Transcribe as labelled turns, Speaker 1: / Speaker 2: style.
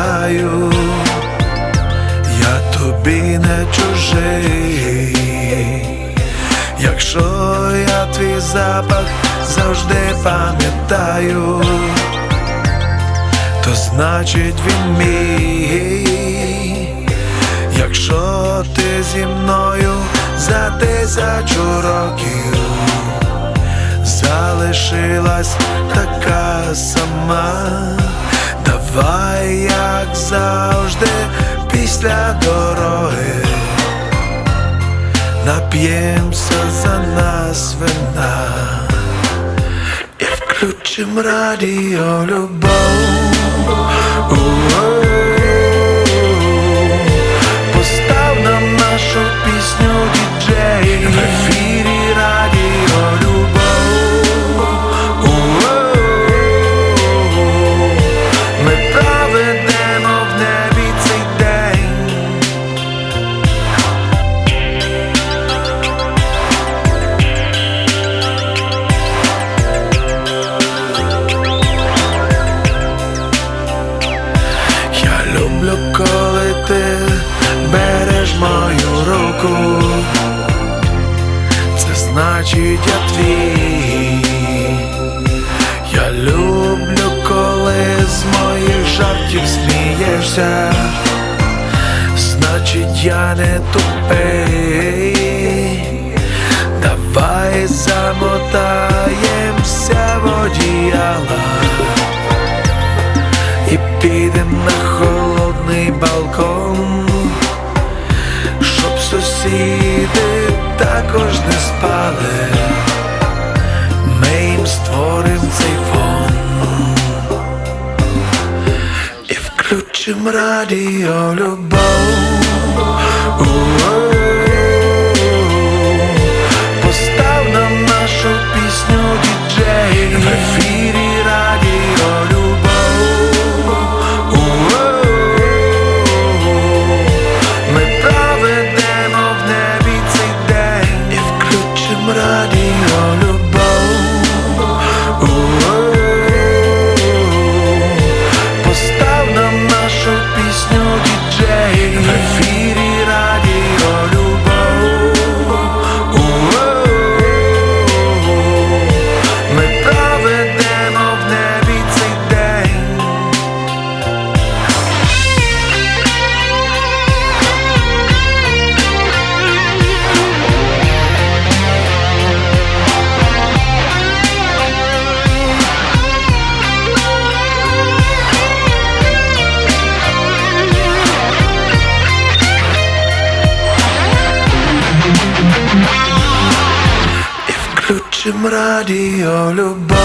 Speaker 1: кохаю, я тобі не чужий, якщо я твій запах завжди пам'ятаю, то значить він мій, якщо ти зі мною за тисячу років залишилась така сама давай, як завжди, після дороги. Нап'ємося за нас вина і включим радіо любов. Люблю, коли з моїх жартів смієшся, значить я не тупий. Давай замотаємося в одіяла і підем на холодний балкон, щоб сусіди також не спали. Ми створив цей фон і включим радіо любов. Радіо любов.